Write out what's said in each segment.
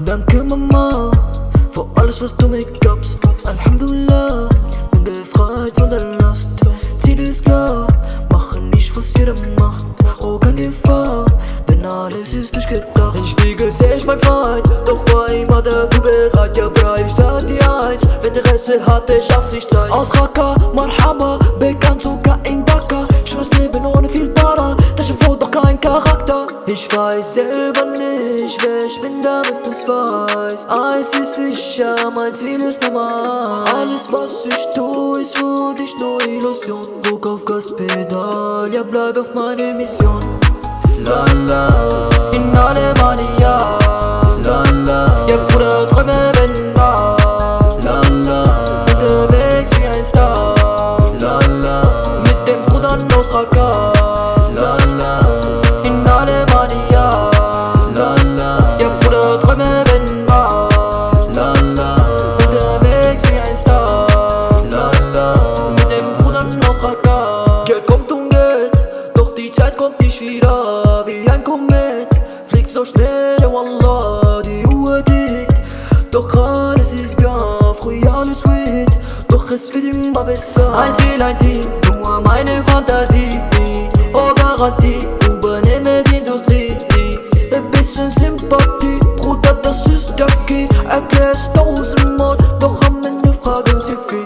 Danke Mama, für alles was du mir gabst Alhamdulillah, bin befreit von der Last. Ziel ist klar, mache nicht was jeder macht. Oh, keine Gefahr, denn alles ist durchgedacht Im Spiegel seh ich mein Feind, doch war immer dafür bereit Ja, bra, ich sag dir eins, wenn Interesse hat, der schafft sich Zeit Aus Raqqa, Marhaba, bekannt sogar Ich weiß selber nicht, wer ich bin, damit du's weißt Eins ist sicher, mein Ziel ist normal Alles was ich tu, ist für dich nur Illusion. Druck auf Gaspedal, ja bleib auf meine Mission. La la, in Alemania La die Uhr tickt Doch alles ist bien, früher alles sweet Doch es wird immer besser Ein Ziel, ein Team, nur meine Fantasie Oh Garantie, übernehme die Industrie Ein bisschen Sympathie, Bruder, das ist der Key Erklär's tausendmal, doch am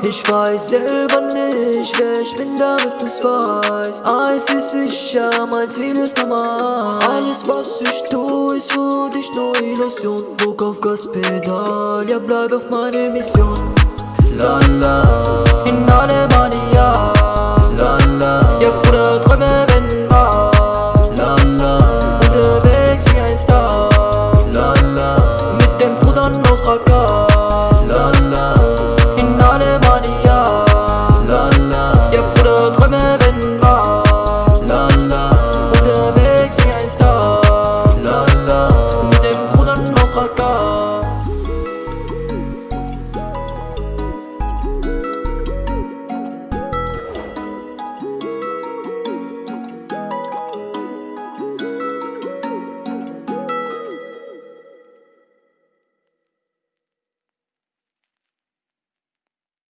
Ich weiß selber nicht, wer ich bin, damit du's weißt Eins ist sicher, mein Ziel ist normal Alles was ich tu, ist für dich nur Illusion. Druck auf Gaspedal, ja bleib auf meine Mission. La la, in Alemania